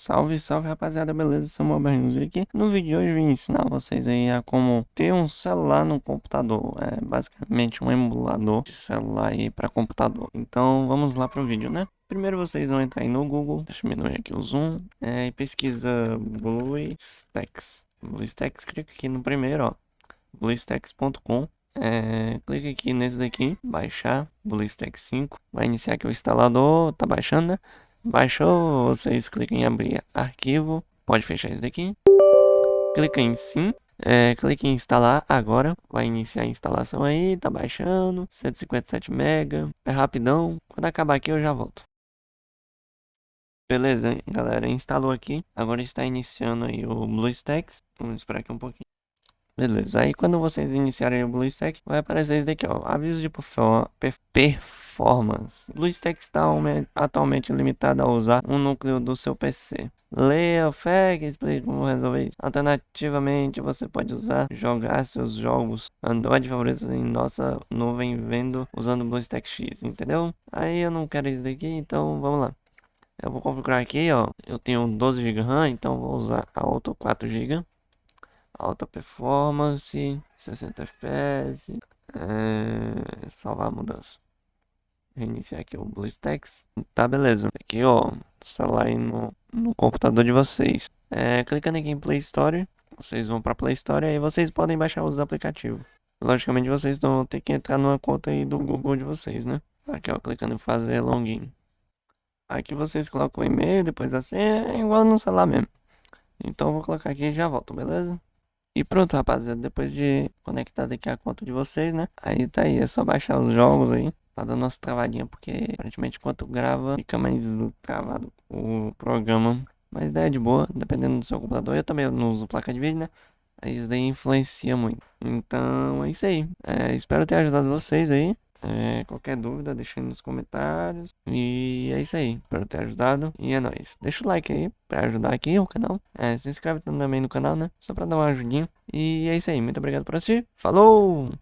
Salve, salve rapaziada, beleza? Samuel Barrinhoso aqui. No vídeo de hoje eu vim ensinar vocês aí a como ter um celular no computador. É basicamente um emulador de celular aí para computador. Então vamos lá para o vídeo, né? Primeiro vocês vão entrar aí no Google, deixa eu diminuir aqui o zoom, é, e pesquisa BlueStacks. BlueStacks, clica aqui no primeiro, ó, bluestacks.com. É, clica aqui nesse daqui, baixar BlueStacks 5, vai iniciar aqui o instalador, tá baixando, né? Baixou, vocês clicam em abrir arquivo, pode fechar isso daqui. Clica em sim, é, clique em instalar agora, vai iniciar a instalação aí, tá baixando, 157 MB, é rapidão, quando acabar aqui eu já volto. Beleza, galera, instalou aqui, agora está iniciando aí o BlueStacks, vamos esperar aqui um pouquinho. Beleza, aí quando vocês iniciarem o BlueStack, vai aparecer isso daqui, ó, aviso de performance. BlueStack está atualmente limitado a usar um núcleo do seu PC. Leia o FAQ e explique como resolver isso. Alternativamente, você pode usar, jogar seus jogos Android favoritos em nossa nuvem vendo usando BlueStack X, entendeu? Aí eu não quero isso daqui, então vamos lá. Eu vou configurar aqui, ó, eu tenho 12 GB RAM, então vou usar a outra 4 GB alta performance, 60 fps, é, salvar a mudança. Reiniciar aqui o BlueStacks. Tá, beleza. Aqui, ó, celular aí no, no computador de vocês. É, clicando aqui em Play Store, vocês vão para Play Store e aí vocês podem baixar os aplicativos. Logicamente, vocês vão ter que entrar numa conta aí do Google de vocês, né? Aqui, ó, clicando em fazer login. Aqui vocês colocam o e-mail, depois assim, é igual no celular mesmo. Então, vou colocar aqui e já volto, beleza? E pronto, rapaziada, depois de conectar aqui a conta de vocês, né? Aí tá aí, é só baixar os jogos aí. Tá dando umas travadinhas, porque aparentemente enquanto grava, fica mais travado o programa. Mas daí é de boa, dependendo do seu computador. Eu também não uso placa de vídeo, né? Isso daí influencia muito. Então é isso aí. É, espero ter ajudado vocês aí. É, qualquer dúvida, deixa aí nos comentários. E é isso aí. Espero ter ajudado. E é nóis. Deixa o like aí pra ajudar aqui o canal. É, se inscreve também no canal, né? Só pra dar uma ajudinha. E é isso aí. Muito obrigado por assistir. Falou!